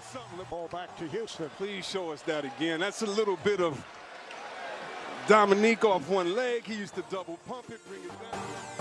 Something. The ball back to Houston. Please show us that again. That's a little bit of Dominique off one leg. He used to double pump it, bring it down.